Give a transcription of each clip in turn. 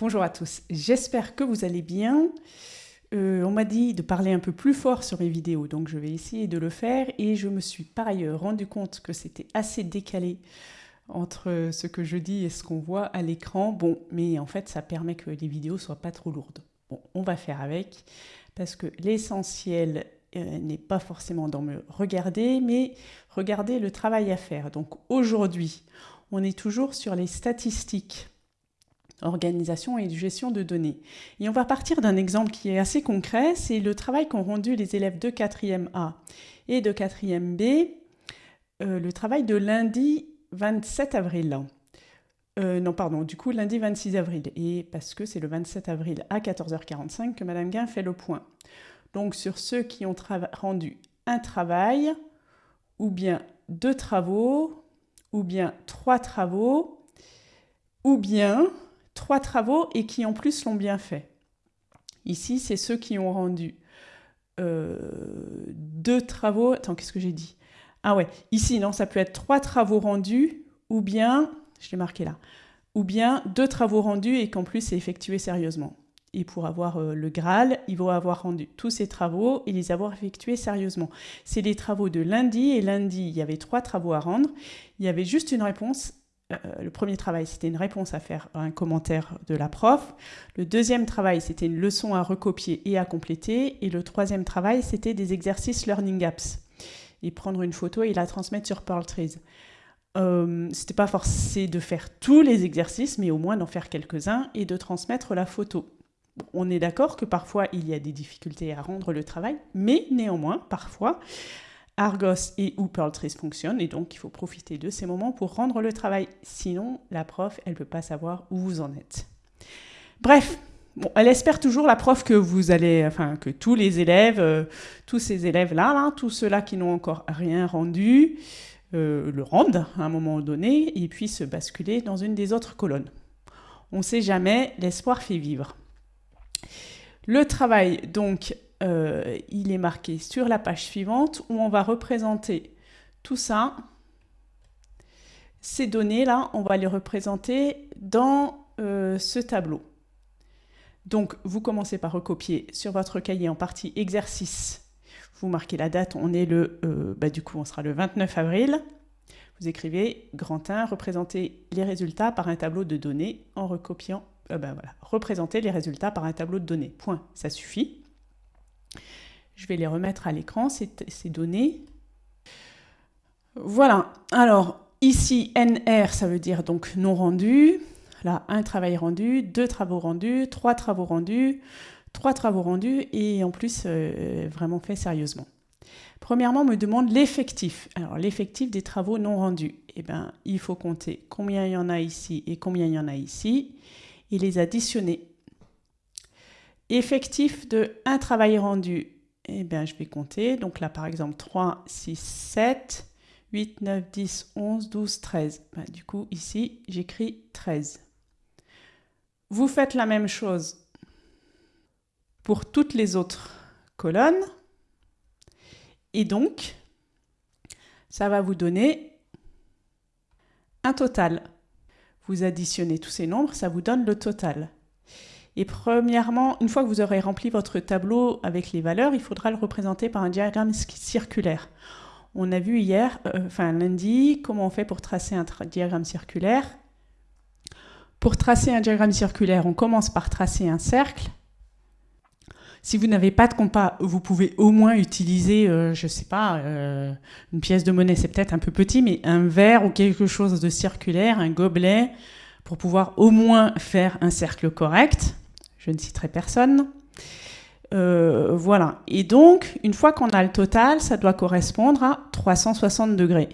Bonjour à tous, j'espère que vous allez bien. Euh, on m'a dit de parler un peu plus fort sur mes vidéos, donc je vais essayer de le faire et je me suis par ailleurs rendu compte que c'était assez décalé entre ce que je dis et ce qu'on voit à l'écran. Bon, mais en fait ça permet que les vidéos soient pas trop lourdes. Bon, on va faire avec parce que l'essentiel euh, n'est pas forcément dans me regarder, mais regarder le travail à faire. Donc aujourd'hui, on est toujours sur les statistiques organisation et gestion de données. Et on va partir d'un exemple qui est assez concret, c'est le travail qu'ont rendu les élèves de 4e A et de 4e B, euh, le travail de lundi 27 avril. Euh, non, pardon, du coup, lundi 26 avril. Et parce que c'est le 27 avril à 14h45 que Madame Guin fait le point. Donc, sur ceux qui ont rendu un travail, ou bien deux travaux, ou bien trois travaux, ou bien trois travaux et qui en plus l'ont bien fait. Ici, c'est ceux qui ont rendu euh, deux travaux. Attends, qu'est-ce que j'ai dit? Ah ouais, ici, non, ça peut être trois travaux rendus ou bien, je l'ai marqué là, ou bien deux travaux rendus et qu'en plus c'est effectué sérieusement. Et pour avoir euh, le Graal, il va avoir rendu tous ces travaux et les avoir effectués sérieusement. C'est les travaux de lundi, et lundi, il y avait trois travaux à rendre. Il y avait juste une réponse le premier travail, c'était une réponse à faire à un commentaire de la prof. Le deuxième travail, c'était une leçon à recopier et à compléter. Et le troisième travail, c'était des exercices Learning Apps. Et prendre une photo et la transmettre sur Pearl Trees. Euh, pas forcé de faire tous les exercices, mais au moins d'en faire quelques-uns et de transmettre la photo. On est d'accord que parfois il y a des difficultés à rendre le travail, mais néanmoins, parfois, Argos et ou fonctionnent et donc il faut profiter de ces moments pour rendre le travail. Sinon, la prof, elle ne peut pas savoir où vous en êtes. Bref, elle espère toujours la prof que vous allez, enfin que tous les élèves, euh, tous ces élèves-là, là, tous ceux-là qui n'ont encore rien rendu, euh, le rendent à un moment donné et puissent basculer dans une des autres colonnes. On ne sait jamais, l'espoir fait vivre. Le travail, donc, euh, il est marqué sur la page suivante où on va représenter tout ça. Ces données-là, on va les représenter dans euh, ce tableau. Donc, vous commencez par recopier sur votre cahier en partie exercice. Vous marquez la date, on est le, euh, bah, du coup, on sera le 29 avril. Vous écrivez grand 1, représenter les résultats par un tableau de données en recopiant, voilà, représenter les résultats par un tableau de données. Point, ça suffit. Je vais les remettre à l'écran, ces, données. Voilà. Alors, ici, NR, ça veut dire donc non rendu. Là, un travail rendu, deux travaux rendus, trois travaux rendus, trois travaux rendus et en plus euh, vraiment fait sérieusement. Premièrement, on me demande l'effectif. Alors, l'effectif des travaux non rendus. Eh bien, il faut compter combien il y en a ici et combien il y en a ici et les additionner effectif de un travail rendu, eh bien, je vais compter. Donc là, par exemple, 3, 6, 7, 8, 9, 10, 11, 12, 13. du coup, ici, j'écris 13. Vous faites la même chose pour toutes les autres colonnes. Et donc, ça va vous donner un total. Vous additionnez tous ces nombres, ça vous donne le total. Et premièrement, une fois que vous aurez rempli votre tableau avec les valeurs, il faudra le représenter par un diagramme circulaire. On a vu hier, euh, enfin lundi, comment on fait pour tracer un diagramme circulaire. Pour tracer un diagramme circulaire, on commence par tracer un cercle. Si vous n'avez pas de compas, vous pouvez au moins utiliser, euh, je ne sais pas, euh, une pièce de monnaie, c'est peut-être un peu petit, mais un verre ou quelque chose de circulaire, un gobelet, pour pouvoir au moins faire un cercle correct je ne citerai personne. Euh, voilà. Et donc, une fois qu'on a le total, ça doit correspondre à 360 degrés.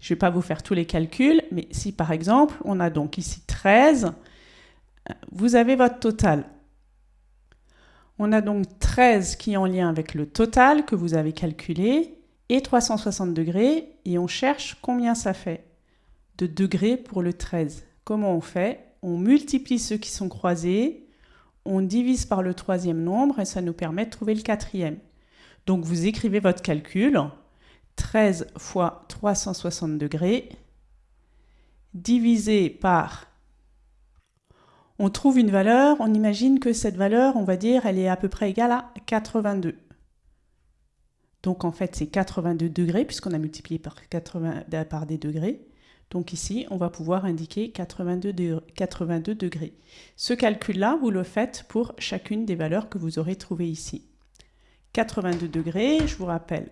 Je ne vais pas vous faire tous les calculs, mais si par exemple, on a donc ici 13, vous avez votre total. On a donc 13 qui est en lien avec le total que vous avez calculé et 360 degrés, et on cherche combien ça fait de degrés pour le 13. Comment on fait? On multiplie ceux qui sont croisés, on divise par le troisième nombre et ça nous permet de trouver le quatrième. Donc vous écrivez votre calcul, 13 fois 360 degrés, divisé par, on trouve une valeur, on imagine que cette valeur, on va dire, elle est à peu près égale à 82. Donc en fait, c'est 82 degrés, puisqu'on a multiplié par, 80, par des degrés. Donc ici, on va pouvoir indiquer 82, degrés. Ce calcul-là, vous le faites pour chacune des valeurs que vous aurez trouvées ici. 82 degrés, je vous rappelle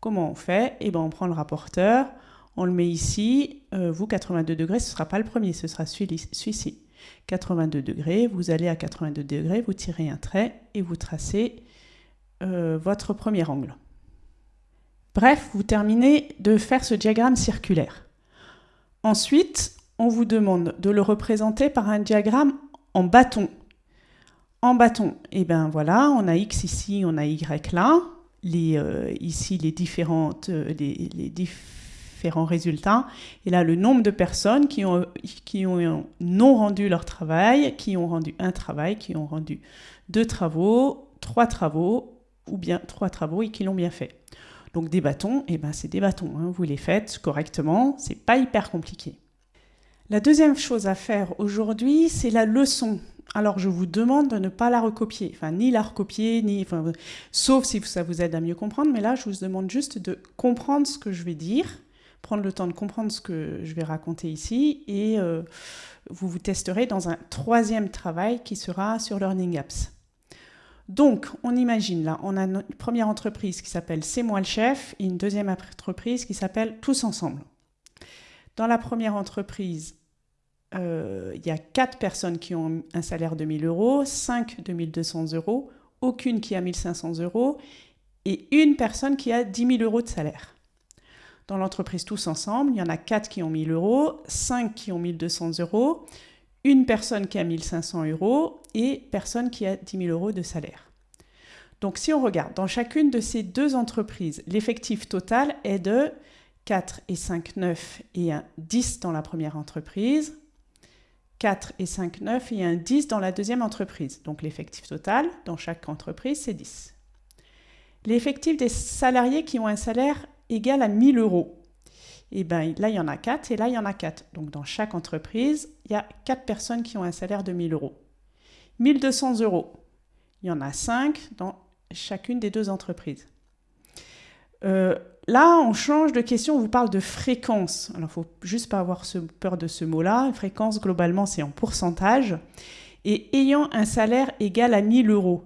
comment on fait. Eh ben, on prend le rapporteur, on le met ici. Euh, vous, 82 degrés, ce ne sera pas le premier, ce sera celui-ci. 82 degrés, vous allez à 82 degrés, vous tirez un trait et vous tracez euh, votre premier angle. Bref, vous terminez de faire ce diagramme circulaire. Ensuite, on vous demande de le représenter par un diagramme en bâton. En bâton, et eh bien voilà, on a X ici, on a Y là. Euh, ici, les, différentes, euh, les, différents résultats. Et là, le nombre de personnes qui ont, qui ont non rendu leur travail, qui ont rendu un travail, qui ont rendu deux travaux, trois travaux, ou bien trois travaux et qui l'ont bien fait. Donc des bâtons, eh ben c'est des bâtons, hein. vous les faites correctement, c'est pas hyper compliqué. La deuxième chose à faire aujourd'hui, c'est la leçon. Alors je vous demande de ne pas la recopier, enfin ni la recopier, ni, enfin, sauf si ça vous aide à mieux comprendre, mais là je vous demande juste de comprendre ce que je vais dire, prendre le temps de comprendre ce que je vais raconter ici, et euh, vous vous testerez dans un troisième travail qui sera sur Learning Apps. Donc, on imagine là, on a une première entreprise qui s'appelle C'est moi le chef et une deuxième entreprise qui s'appelle Tous ensemble. Dans la première entreprise, euh, il y a quatre personnes qui ont un salaire de 1000 euros, 5 de 1200 euros, aucune qui a 1500 euros et une personne qui a 10 000 euros de salaire. Dans l'entreprise Tous ensemble, il y en a quatre qui ont 1000 euros, 5 qui ont 1200 euros, une personne qui a 1500 euros et personne qui a 10 000 euros de salaire. Donc si on regarde, dans chacune de ces deux entreprises, l'effectif total est de 4 et 5, 9 et un 10 dans la première entreprise, 4 et 5, 9 et un 10 dans la deuxième entreprise. Donc l'effectif total dans chaque entreprise, c'est 10. L'effectif des salariés qui ont un salaire égal à 1000 euros et bien là, il y en a 4 et là, il y en a 4. Donc dans chaque entreprise, il y a 4 personnes qui ont un salaire de 1000 euros. 1200 euros, il y en a 5 dans chacune des deux entreprises. Euh, là, on change de question, on vous parle de fréquence. Alors, il ne faut juste pas avoir peur de ce mot-là. Fréquence, globalement, c'est en pourcentage. Et ayant un salaire égal à 1000 euros,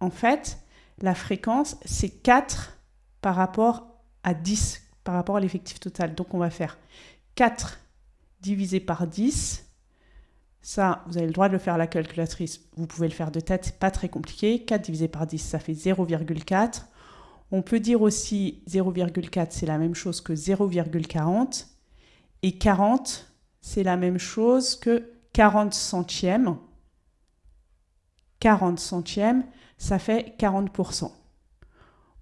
en fait, la fréquence, c'est 4 par rapport à 10 par rapport à l'effectif total. Donc on va faire 4 divisé par 10. Ça, vous avez le droit de le faire à la calculatrice. Vous pouvez le faire de tête, pas très compliqué. 4 divisé par 10, ça fait 0,4. On peut dire aussi 0,4, c'est la même chose que 0,40. Et 40, c'est la même chose que 40 centièmes. 40 centièmes, ça fait 40%.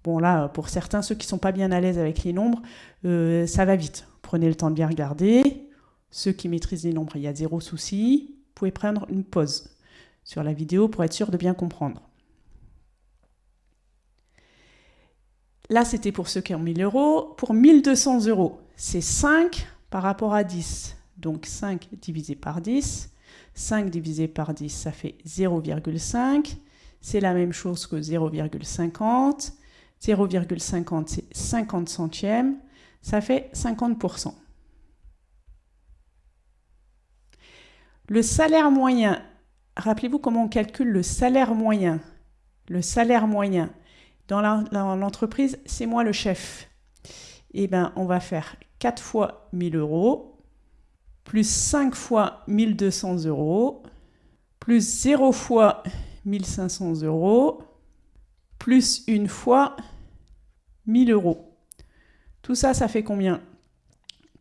Bon là, pour certains, ceux qui ne sont pas bien à l'aise avec les nombres, euh, ça va vite. Prenez le temps de bien regarder. Ceux qui maîtrisent les nombres, il y a zéro souci. Vous pouvez prendre une pause sur la vidéo pour être sûr de bien comprendre. Là, c'était pour ceux qui ont 1000 euros. Pour 1200 euros, c'est 5 par rapport à 10. Donc 5 divisé par 10. 5 divisé par 10, ça fait 0,5. C'est la même chose que 0,50. 0,50, c'est 50 centièmes, ça fait 50%. Le salaire moyen, rappelez-vous comment on calcule le salaire moyen. Le salaire moyen, dans l'entreprise, c'est moi le chef. Eh bien, on va faire 4 fois 1000 euros, plus 5 fois 1200 euros, plus 0 fois 1500 euros, plus une fois 1000 euros. Tout ça, ça fait combien?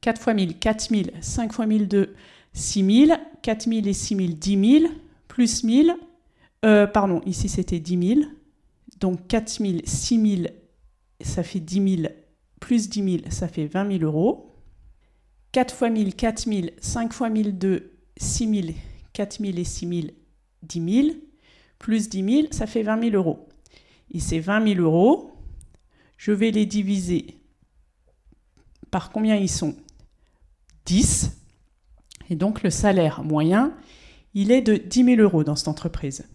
4 fois 1000, 4000, 5 fois 1002, 6000, 4000 et 6000, 10 000, plus 1000, euh, pardon, ici c'était 10 000, donc 4000, 6000, ça fait 10 000, plus 10 000, ça fait 20 000 euros. 4 fois 1000, 4000, 5 fois 1002, 6000, 4000 et 6000, 10 000, plus 10 000, ça fait 20 000 euros. Et ces 20 000 euros, je vais les diviser par combien ils sont? 10. Et donc le salaire moyen, il est de 10 000 euros dans cette entreprise.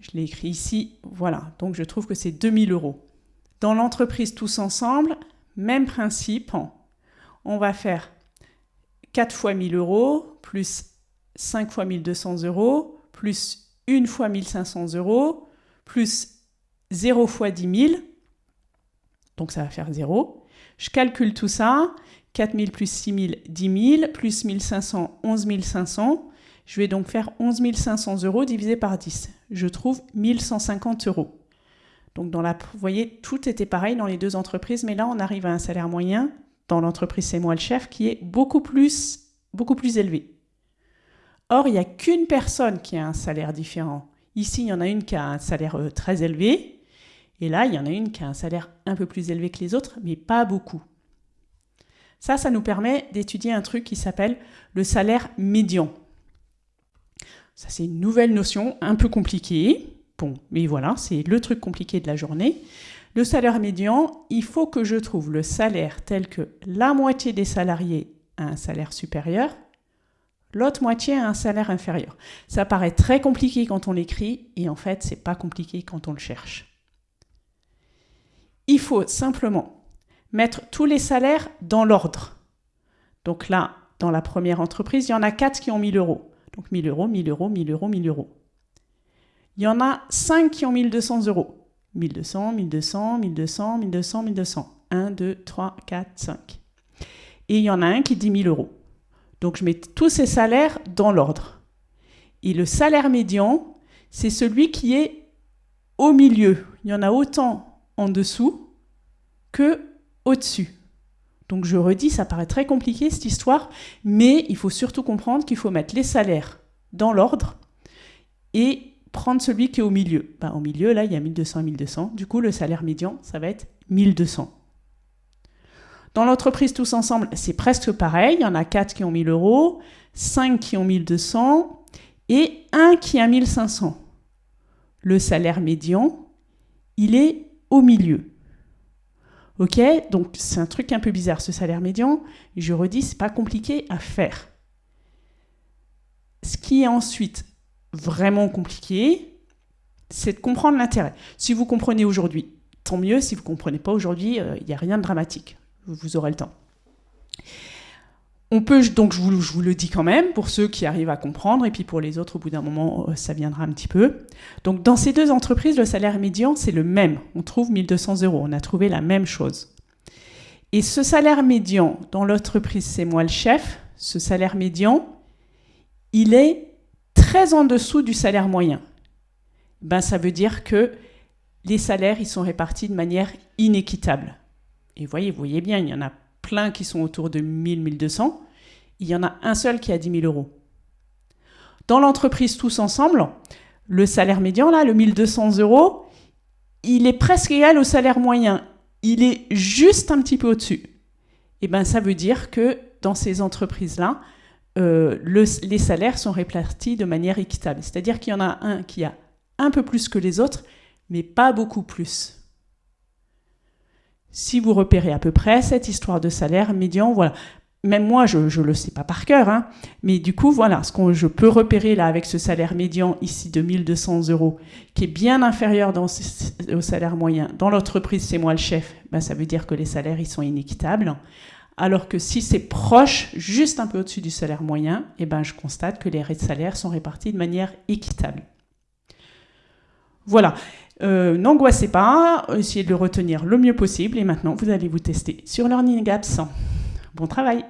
Je l'ai écrit ici, voilà, donc je trouve que c'est 2 000 euros. Dans l'entreprise tous ensemble, même principe, on va faire 4 fois 1000 euros, plus 5 fois 1200 euros, plus 1 fois 1500 euros, plus 0 fois 10 000, donc ça va faire 0. Je calcule tout ça, 4000 plus 6000, 10 000, plus 1500, 11 500. Je vais donc faire 11 500 euros divisé par 10. Je trouve 1150 euros. Donc dans la, vous voyez, tout était pareil dans les deux entreprises, mais là on arrive à un salaire moyen dans l'entreprise C'est moi le chef qui est beaucoup plus, élevé. Or, il n'y a qu'une personne qui a un salaire différent. Ici, il y en a une qui a un salaire euh, très élevé, et là, il y en a une qui a un salaire un peu plus élevé que les autres, mais pas beaucoup. Ça, ça nous permet d'étudier un truc qui s'appelle le salaire médian. Ça, c'est une nouvelle notion un peu compliquée. Bon, mais voilà, c'est le truc compliqué de la journée. Le salaire médian, il faut que je trouve le salaire tel que la moitié des salariés a un salaire supérieur, l'autre moitié a un salaire inférieur. Ça paraît très compliqué quand on l'écrit, et en fait, c'est pas compliqué quand on le cherche. Il faut simplement mettre tous les salaires dans l'ordre. Donc là, dans la première entreprise, il y en a 4 qui ont 1000 euros. Donc 1000 euros, 1000 euros, 1000 euros, 1000 euros. Il y en a 5 qui ont 1200 euros. 1200, 1200, 1200, 1200, 1200. 1, 2, 3, 4, 5. Et il y en a un qui dit 1000 euros. Donc je mets tous ces salaires dans l'ordre. Et le salaire médian, c'est celui qui est au milieu. Il y en a autant en dessous que au-dessus. Donc je redis, ça paraît très compliqué cette histoire, mais il faut surtout comprendre qu'il faut mettre les salaires dans l'ordre et prendre celui qui est au milieu. Ben, au milieu, là, il y a 1200 et 1200. Du coup, le salaire médian, ça va être 1200. Dans l'entreprise tous ensemble, c'est presque pareil. Il y en a 4 qui ont 1000 euros, 5 qui ont 1200 et 1 qui a 1500. Le salaire médian, il est au milieu. Ok Donc c'est un truc un peu bizarre, ce salaire médian. Je redis, c'est pas compliqué à faire. Ce qui est ensuite vraiment compliqué, c'est de comprendre l'intérêt. Si vous comprenez aujourd'hui, tant mieux. Si vous ne comprenez pas aujourd'hui, euh, il n'y a rien de dramatique vous aurez le temps. On peut, donc je vous, le dis quand même, pour ceux qui arrivent à comprendre, et puis pour les autres, au bout d'un moment, euh, ça viendra un petit peu. Donc dans ces deux entreprises, le salaire médian, c'est le même. On trouve 1200 euros, on a trouvé la même chose. Et ce salaire médian, dans l'entreprise C'est moi le chef, ce salaire médian, il est très en dessous du salaire moyen. Ben, ça veut dire que les salaires, ils sont répartis de manière inéquitable. Et voyez, vous voyez bien, il y en a qui sont autour de 1000, 1200. Il y en a un seul qui a 10 000 euros. Dans l'entreprise tous ensemble, le salaire médian, là, le 1200 euros, il est presque égal au salaire moyen. Il est juste un petit peu au-dessus. Et eh bien, ça veut dire que dans ces entreprises-là, euh, les salaires sont répartis de manière équitable. C'est-à-dire qu'il y en a un qui a un peu plus que les autres, mais pas beaucoup plus. Si vous repérez à peu près cette histoire de salaire médian, voilà. Même moi, je ne le sais pas par cœur, hein, mais du coup, voilà, ce que je peux repérer là avec ce salaire médian ici de 1200 euros, qui est bien inférieur au salaire moyen dans l'entreprise, c'est moi le chef, ben, ça veut dire que les salaires, ils sont inéquitables. Alors que si c'est proche, juste un peu au-dessus du salaire moyen, eh ben, je constate que les salaires sont répartis de manière équitable. Voilà. Euh, n'angoissez pas, essayez de le retenir le mieux possible et maintenant vous allez vous tester sur Learning Apps. Bon travail